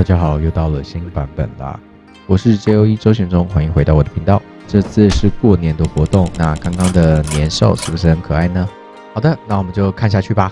大家好，又到了新版本啦！我是 JOE 周玄中，欢迎回到我的频道。这次是过年的活动，那刚刚的年兽是不是很可爱呢？好的，那我们就看下去吧。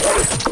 Yes!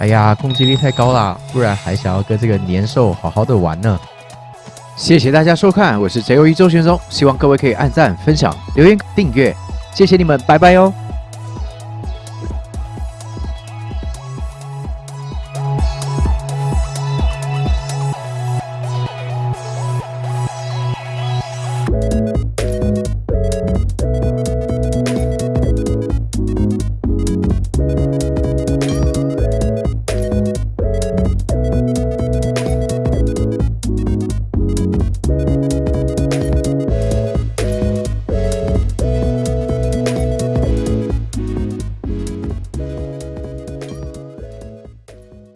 哎呀，攻击力太高啦，不然还想要跟这个年兽好好的玩呢。谢谢大家收看，我是 J O E 周玄宗，希望各位可以按赞、分享、留言、订阅，谢谢你们，拜拜哦。